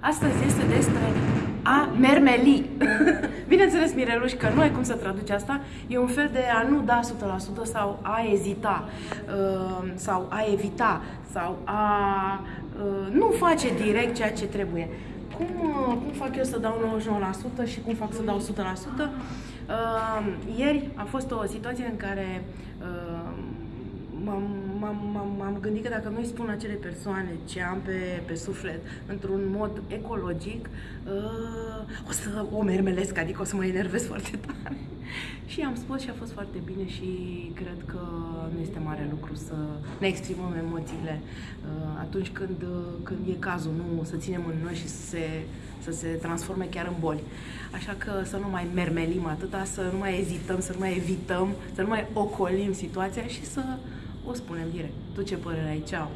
Astăzi este despre a mermeli. Bineînțeles, Mireluș, că nu ai cum să traduci asta. E un fel de a nu da 100% sau a ezita, uh, sau a evita, sau a uh, nu face direct ceea ce trebuie. Cum, uh, cum fac eu să dau 99% și cum fac să dau 100%? Ieri a fost o situație în care m-am, gândit că dacă nu îi spun acele persoane ce am pe, pe suflet într-un mod ecologic, uh, o să o mermelesc, adică o să mă enervez foarte tare. și am spus și a fost foarte bine și cred că nu este mare lucru să ne exprimăm emoțiile uh, atunci când, când e cazul, nu să ținem în noi și să se, să se transforme chiar în boli. Așa că să nu mai mermelim atâta, să nu mai ezităm, să nu mai evităm, să nu mai ocolim situația și să o spunem direct. Tu ce părere ai? Ceau!